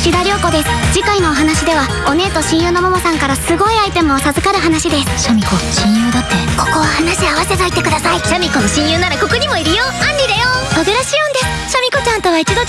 吉田涼子です。次回のお話ではお姉と親友のももさんからすごいアイテムを授かる話です。シャミ子親友だってここは話合わせといてください。シャミ子の親友ならここにもいるよ。アンリだよ。小倉シオンですシャミ子ちゃんとは一度